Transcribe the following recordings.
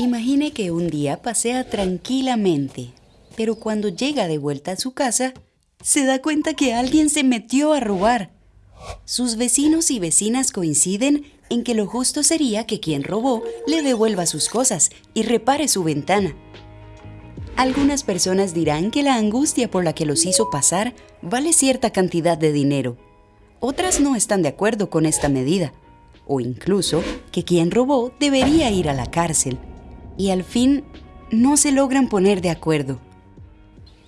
Imagine que un día pasea tranquilamente, pero cuando llega de vuelta a su casa, se da cuenta que alguien se metió a robar. Sus vecinos y vecinas coinciden en que lo justo sería que quien robó le devuelva sus cosas y repare su ventana. Algunas personas dirán que la angustia por la que los hizo pasar vale cierta cantidad de dinero. Otras no están de acuerdo con esta medida, o incluso que quien robó debería ir a la cárcel y al fin no se logran poner de acuerdo.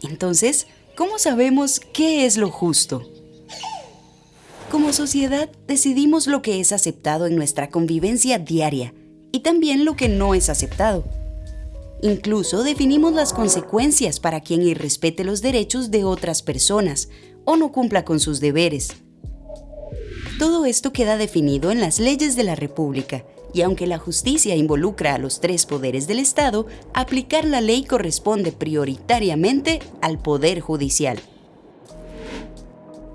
Entonces, ¿cómo sabemos qué es lo justo? Como sociedad decidimos lo que es aceptado en nuestra convivencia diaria y también lo que no es aceptado. Incluso definimos las consecuencias para quien irrespete los derechos de otras personas o no cumpla con sus deberes. Todo esto queda definido en las leyes de la República y aunque la justicia involucra a los tres poderes del Estado, aplicar la ley corresponde prioritariamente al Poder Judicial.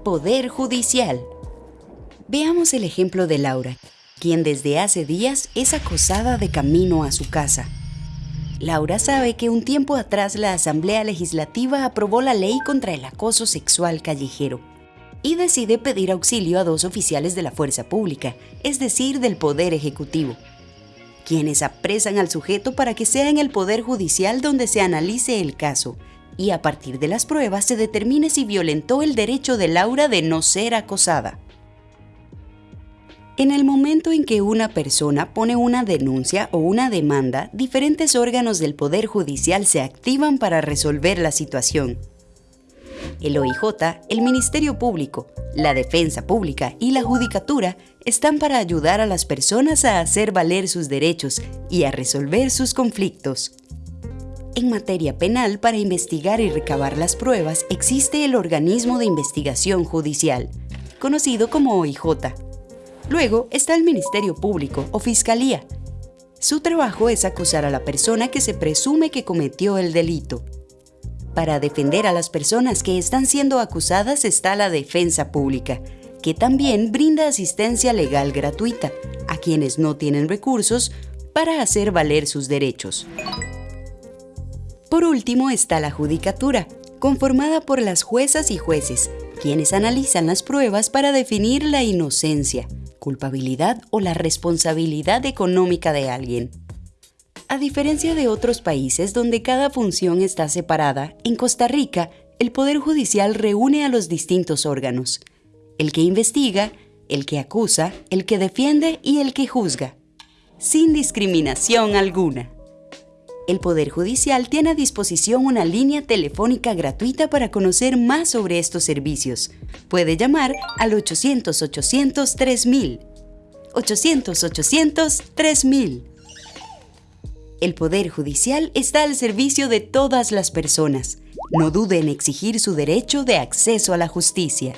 Poder Judicial. Veamos el ejemplo de Laura, quien desde hace días es acosada de camino a su casa. Laura sabe que un tiempo atrás la Asamblea Legislativa aprobó la ley contra el acoso sexual callejero y decide pedir auxilio a dos oficiales de la fuerza pública, es decir, del Poder Ejecutivo, quienes apresan al sujeto para que sea en el Poder Judicial donde se analice el caso y a partir de las pruebas se determine si violentó el derecho de Laura de no ser acosada. En el momento en que una persona pone una denuncia o una demanda, diferentes órganos del Poder Judicial se activan para resolver la situación el OIJ, el Ministerio Público, la Defensa Pública y la Judicatura están para ayudar a las personas a hacer valer sus derechos y a resolver sus conflictos. En materia penal, para investigar y recabar las pruebas, existe el Organismo de Investigación Judicial, conocido como OIJ. Luego está el Ministerio Público o Fiscalía. Su trabajo es acusar a la persona que se presume que cometió el delito. Para defender a las personas que están siendo acusadas está la defensa pública, que también brinda asistencia legal gratuita a quienes no tienen recursos para hacer valer sus derechos. Por último está la judicatura, conformada por las juezas y jueces, quienes analizan las pruebas para definir la inocencia, culpabilidad o la responsabilidad económica de alguien. A diferencia de otros países donde cada función está separada, en Costa Rica el Poder Judicial reúne a los distintos órganos, el que investiga, el que acusa, el que defiende y el que juzga, sin discriminación alguna. El Poder Judicial tiene a disposición una línea telefónica gratuita para conocer más sobre estos servicios. Puede llamar al 800-800-3000. 800-800-3000. El Poder Judicial está al servicio de todas las personas. No dude en exigir su derecho de acceso a la justicia.